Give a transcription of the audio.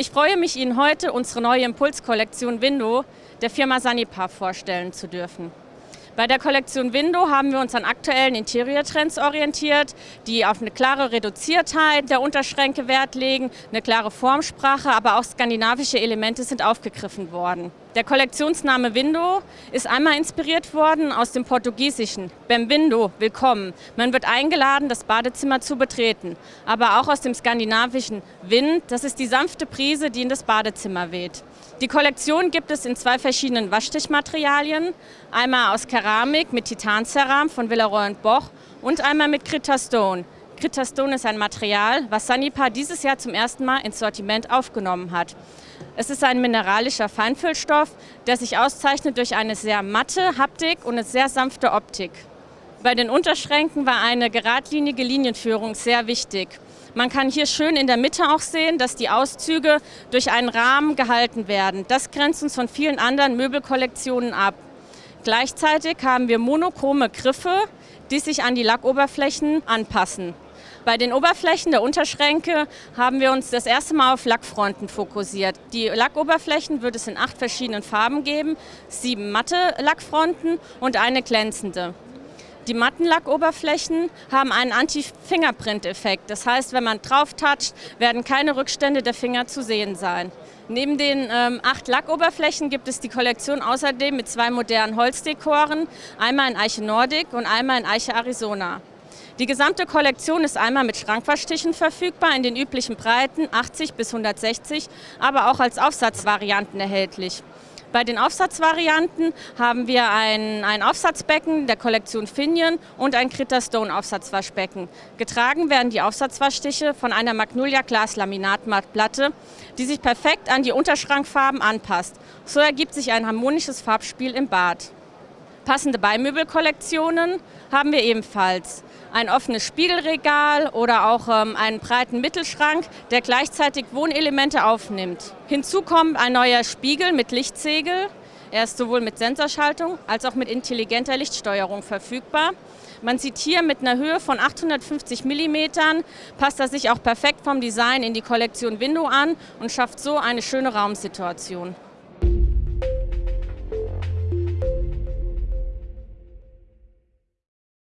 Ich freue mich, Ihnen heute unsere neue Impulskollektion Window der Firma Sanipar vorstellen zu dürfen. Bei der Kollektion Window haben wir uns an aktuellen Interior-Trends orientiert, die auf eine klare Reduziertheit der Unterschränke Wert legen, eine klare Formsprache, aber auch skandinavische Elemente sind aufgegriffen worden. Der Kollektionsname Window ist einmal inspiriert worden aus dem Portugiesischen. Bem Window, willkommen. Man wird eingeladen, das Badezimmer zu betreten. Aber auch aus dem skandinavischen Wind, das ist die sanfte Brise, die in das Badezimmer weht. Die Kollektion gibt es in zwei verschiedenen Waschtischmaterialien. Einmal aus Keramik mit Titanceram von Villeroy Boch und einmal mit Critastone. Critastone ist ein Material, was Sanipar dieses Jahr zum ersten Mal ins Sortiment aufgenommen hat. Es ist ein mineralischer Feinfüllstoff, der sich auszeichnet durch eine sehr matte Haptik und eine sehr sanfte Optik. Bei den Unterschränken war eine geradlinige Linienführung sehr wichtig. Man kann hier schön in der Mitte auch sehen, dass die Auszüge durch einen Rahmen gehalten werden. Das grenzt uns von vielen anderen Möbelkollektionen ab. Gleichzeitig haben wir monochrome Griffe, die sich an die Lackoberflächen anpassen. Bei den Oberflächen der Unterschränke haben wir uns das erste Mal auf Lackfronten fokussiert. Die Lackoberflächen wird es in acht verschiedenen Farben geben, sieben matte Lackfronten und eine glänzende. Die matten Lackoberflächen haben einen Anti-Fingerprint-Effekt. Das heißt, wenn man drauf toucht, werden keine Rückstände der Finger zu sehen sein. Neben den ähm, acht Lackoberflächen gibt es die Kollektion außerdem mit zwei modernen Holzdekoren, einmal in Eiche Nordic und einmal in Eiche Arizona. Die gesamte Kollektion ist einmal mit Schrankwaschtischen verfügbar, in den üblichen Breiten 80 bis 160, aber auch als Aufsatzvarianten erhältlich. Bei den Aufsatzvarianten haben wir ein, ein Aufsatzbecken der Kollektion Finion und ein Critter Stone Aufsatzwaschbecken. Getragen werden die Aufsatzwaschtische von einer Magnolia Glas Laminatmattplatte, die sich perfekt an die Unterschrankfarben anpasst. So ergibt sich ein harmonisches Farbspiel im Bad. Passende Beimöbelkollektionen haben wir ebenfalls. Ein offenes Spiegelregal oder auch ähm, einen breiten Mittelschrank, der gleichzeitig Wohnelemente aufnimmt. Hinzu kommt ein neuer Spiegel mit Lichtsegel. Er ist sowohl mit Sensorschaltung als auch mit intelligenter Lichtsteuerung verfügbar. Man sieht hier mit einer Höhe von 850 mm, passt er sich auch perfekt vom Design in die Kollektion Window an und schafft so eine schöne Raumsituation.